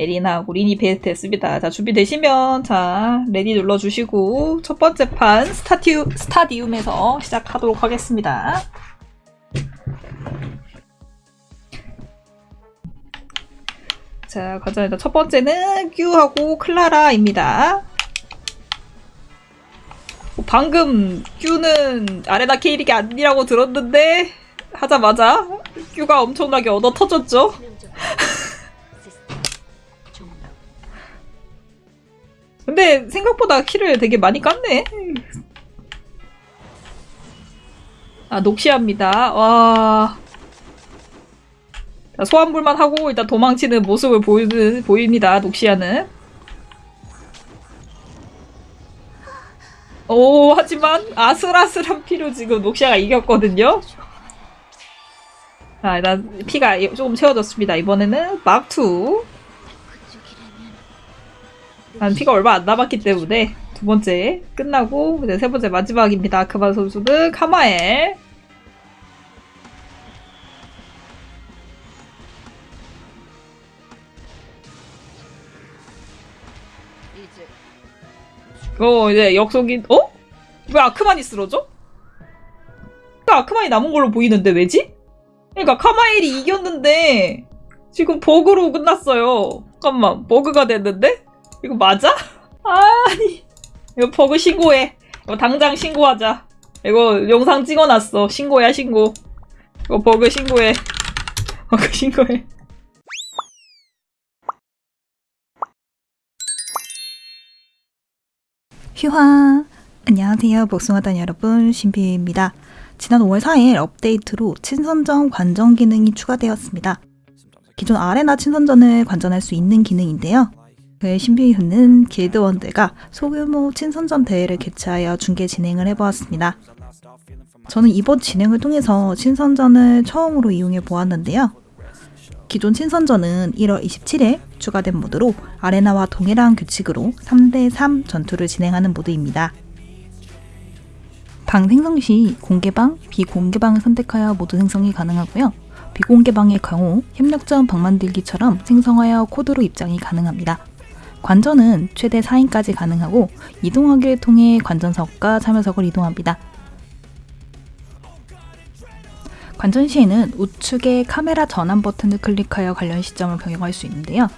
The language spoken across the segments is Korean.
에리나하고 린이 베스트 했습니다. 자, 준비되시면, 자, ready 눌러주시고, 첫 번째 판, 스타티우, 스타디움에서 시작하도록 하겠습니다. 자, 가자. 일단 첫 번째는 큐하고 클라라입니다. 어, 방금 큐는 아레나 케이릭이 아니라고 들었는데, 하자마자 큐가 엄청나게 얻어 터졌죠? 근데 생각보다 키를 되게 많이 깠네. 아, 녹시합니다. 와. 자, 소환불만 하고 일단 도망치는 모습을 보이는, 보입니다. 녹시아는. 오, 하지만 아슬아슬한 피로 지금 녹시아가 이겼거든요. 자, 일단 피가 조금 채워졌습니다. 이번에는 막투. 난 피가 얼마 안 남았기 때문에 두 번째 끝나고 이제 세 번째 마지막입니다. 아크바 선수는 카마엘. 어 이제 역속인 어? 왜 아크만이 쓰러져? 그러니까 아크만이 남은 걸로 보이는데 왜지? 그러니까 카마엘이 이겼는데 지금 버그로 끝났어요. 잠깐만 버그가 됐는데? 이거 맞아? 아니 이거 버그 신고해 이거 당장 신고하자 이거 영상 찍어놨어 신고야 신고 이거 버그 신고해 버그 신고해 휴화! 안녕하세요. 복숭아단 여러분, 신비입니다. 지난 5월 4일 업데이트로 친선전 관전 기능이 추가되었습니다. 기존 아레나 친선전을 관전할 수 있는 기능인데요. 그의 신비훈은 길드원들과 소규모 친선전 대회를 개최하여 중계 진행을 해보았습니다. 저는 이번 진행을 통해서 친선전을 처음으로 이용해 보았는데요. 기존 친선전은 1월 27일 추가된 모드로 아레나와 동일한 규칙으로 3대3 전투를 진행하는 모드입니다. 방 생성 시 공개방, 비공개방을 선택하여 모두 생성이 가능하고요. 비공개방의 경우 협력전 방 만들기처럼 생성하여 코드로 입장이 가능합니다. 관전은 최대 4인까지 가능하고 이동하기를 통해 관전석과 참여석을 이동합니다. 관전 시에는 우측의 카메라 전환 버튼을 클릭하여 관련 시점을 변경할 수 있는데요.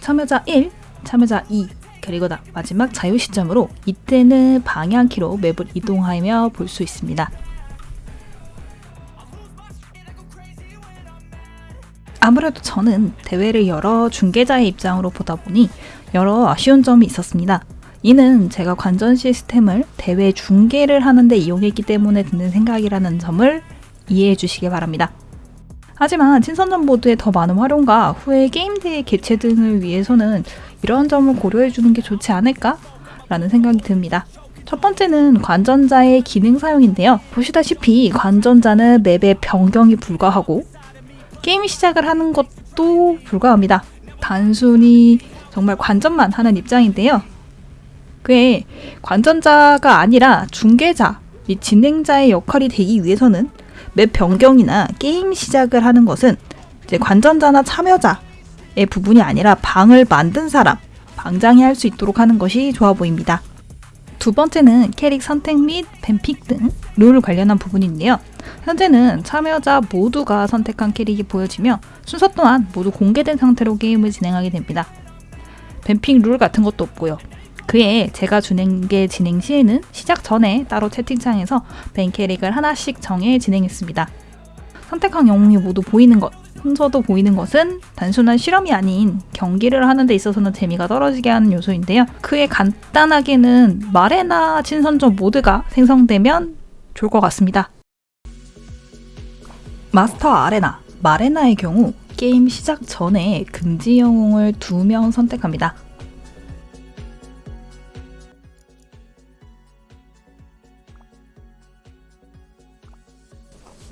참여자 1, 참여자 2, 그리고 마지막 자유 시점으로 이때는 방향키로 맵을 이동하며 볼 수 있습니다. 아무래도 저는 대회를 여러 중계자의 입장으로 보다 보니 여러 아쉬운 점이 있었습니다. 이는 제가 관전 시스템을 대회 중계를 하는데 이용했기 때문에 드는 생각이라는 점을 이해해 주시기 바랍니다. 하지만 친선전 모드의 더 많은 활용과 후에 게임 대회 개최 등을 위해서는 이런 점을 고려해 주는 게 좋지 않을까? 라는 생각이 듭니다. 첫 번째는 관전자의 기능 사용인데요. 보시다시피 관전자는 맵의 변경이 불가하고 게임 시작을 하는 것도 불가합니다. 단순히 정말 관전만 하는 입장인데요. 그에 관전자가 아니라 중계자, 및 진행자의 역할이 되기 위해서는 맵 변경이나 게임 시작을 하는 것은 이제 관전자나 참여자의 부분이 아니라 방을 만든 사람, 방장이 할 수 있도록 하는 것이 좋아 보입니다. 두 번째는 캐릭 선택 및 밴픽 등 룰 관련한 부분인데요. 현재는 참여자 모두가 선택한 캐릭이 보여지며 순서 또한 모두 공개된 상태로 게임을 진행하게 됩니다. 밴픽 룰 같은 것도 없고요. 그에 제가 준행계 진행 시에는 시작 전에 따로 채팅창에서 벤 캐릭을 하나씩 정해 진행했습니다. 선택한 영웅이 모두 보이는 것, 순서도 보이는 것은 단순한 실험이 아닌 경기를 하는 데 있어서는 재미가 떨어지게 하는 요소인데요. 그에 간단하게는 마레나 친선전 모드가 생성되면 좋을 것 같습니다. 마스터 아레나, 마레나의 경우 게임 시작 전에 금지 영웅을 두 명 선택합니다.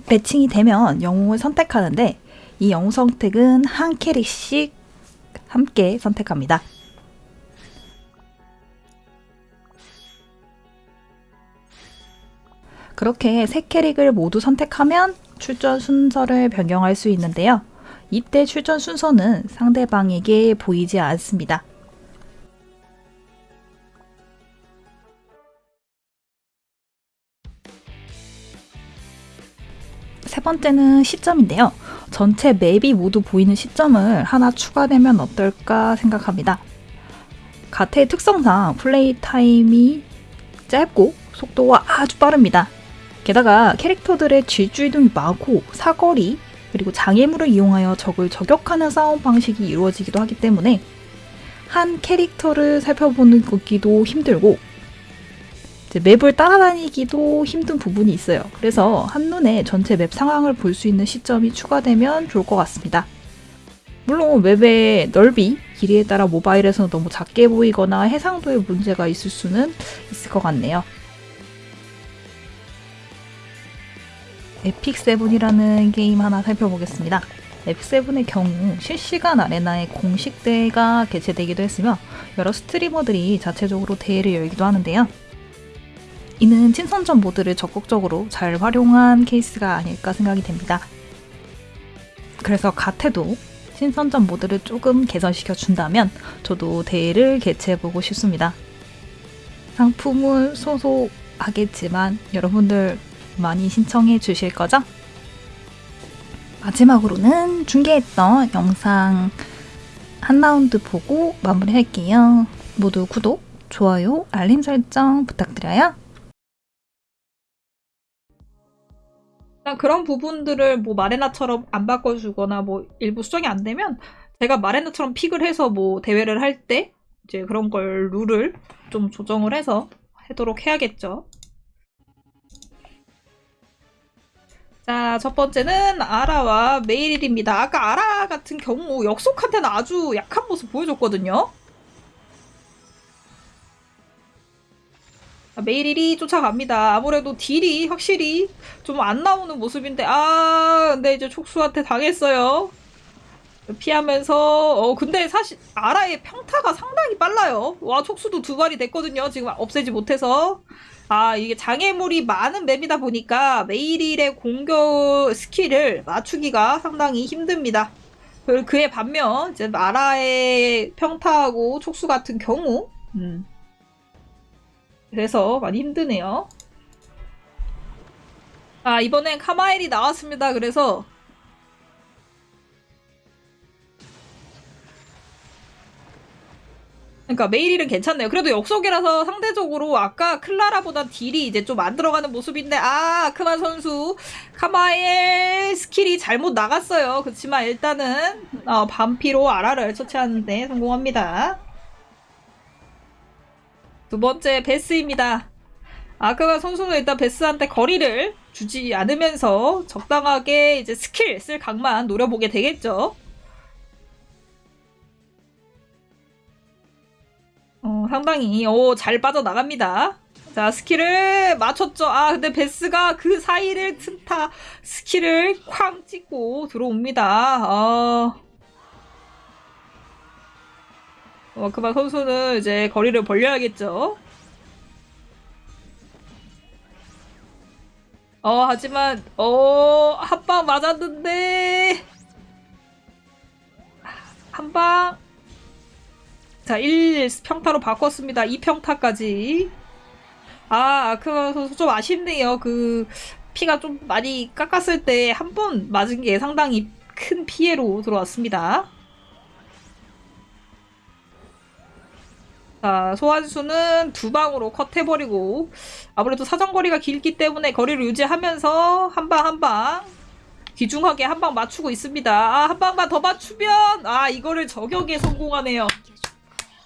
매칭이 되면 영웅을 선택하는데 이 영웅 선택은 한 캐릭씩 함께 선택합니다. 그렇게 세 캐릭을 모두 선택하면 출전 순서를 변경할 수 있는데요. 이때 출전 순서는 상대방에게 보이지 않습니다. 세 번째는 시점인데요. 전체 맵이 모두 보이는 시점을 하나 추가되면 어떨까 생각합니다. 가테의 특성상 플레이 타임이 짧고 속도가 아주 빠릅니다. 게다가 캐릭터들의 질주 이동이 많고 사거리 그리고 장애물을 이용하여 적을 저격하는 싸움 방식이 이루어지기도 하기 때문에 한 캐릭터를 살펴보는 것기도 힘들고 맵을 따라다니기도 힘든 부분이 있어요. 그래서 한눈에 전체 맵 상황을 볼 수 있는 시점이 추가되면 좋을 것 같습니다. 물론 맵의 넓이, 길이에 따라 모바일에서는 너무 작게 보이거나 해상도에 문제가 있을 수는 있을 것 같네요. 에픽7이라는 게임 하나 살펴보겠습니다. 에픽7의 경우 실시간 아레나의 공식 대회가 개최되기도 했으며 여러 스트리머들이 자체적으로 대회를 열기도 하는데요. 이는 친선전 모드를 적극적으로 잘 활용한 케이스가 아닐까 생각이 됩니다. 그래서 가테도 신선전 모드를 조금 개선시켜 준다면 저도 대회를 개최해보고 싶습니다. 상품은 소소하겠지만 여러분들 많이 신청해 주실 거죠? 마지막으로는 중계했던 영상 한 라운드 보고 마무리할게요. 모두 구독, 좋아요, 알림 설정 부탁드려요. 그런 부분들을 뭐 마레나처럼 안 바꿔주거나 뭐 일부 수정이 안 되면 제가 마레나처럼 픽을 해서 뭐 대회를 할 때 이제 그런 걸 룰을 좀 조정을 해서 하도록 해야겠죠. 자, 첫 번째는 아라와 메이릴입니다. 아까 아라 같은 경우 역속한테는 아주 약한 모습 보여줬거든요. 자, 메이릴이 쫓아갑니다. 아무래도 딜이 확실히 좀 안 나오는 모습인데 아 근데 이제 촉수한테 당했어요. 피하면서 어 근데 사실 아라의 평타가 상당히 빨라요. 와 촉수도 두 발이 됐거든요. 지금 없애지 못해서 아 이게 장애물이 많은 맵이다 보니까 메이릴의 공격 스킬을 맞추기가 상당히 힘듭니다. 그- 그에 반면 이제 아라의 평타하고 촉수 같은 경우 음. 그래서 많이 힘드네요. 아, 이번엔 카마엘이 나왔습니다. 그래서 그러니까 메이릴은 괜찮네요. 그래도 역속이라서 상대적으로 아까 클라라보다 딜이 이제 좀 안 들어가는 모습인데 아 아크만 선수 카마엘 스킬이 잘못 나갔어요. 그렇지만 일단은 어, 반피로 아라를 처치하는데 성공합니다. 두 번째 베스입니다. 아크만 선수는 일단 베스한테 거리를 주지 않으면서 적당하게 이제 스킬 쓸 각만 노려보게 되겠죠. 어, 상당히 오, 잘 빠져나갑니다. 자, 스킬을 맞췄죠. 아, 근데 베스가 그 사이를 틈타 스킬을 쾅 찍고 들어옵니다. 어... 어, 그만 선수는 이제 거리를 벌려야겠죠. 어, 하지만, 어, 한 방 맞았는데, 한 방. 자, 1 평타로 바꿨습니다. 2 평타까지. 아, 아크마 선수 좀 아쉽네요. 그, 피가 좀 많이 깎았을 때 한 번 맞은 게 상당히 큰 피해로 들어왔습니다. 자, 소환수는 두 방으로 컷해버리고, 아무래도 사정거리가 길기 때문에 거리를 유지하면서 한 방 한 방 귀중하게 한 방 맞추고 있습니다. 아, 한 방만 더 맞추면, 아, 이거를 저격에 성공하네요.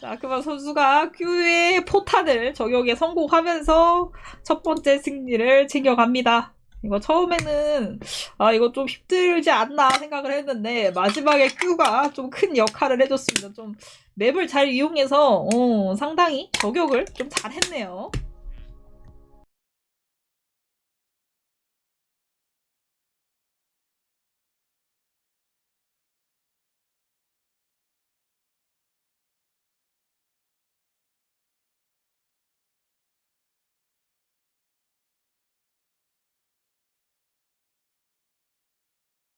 자, 그만 선수가 큐의 포탄을 저격에 성공하면서 첫 번째 승리를 챙겨갑니다. 이거 처음에는 아 이거 좀 힘들지 않나 생각을 했는데 마지막에 큐가 좀 큰 역할을 해줬습니다. 좀 맵을 잘 이용해서 어, 상당히 저격을 좀 잘했네요.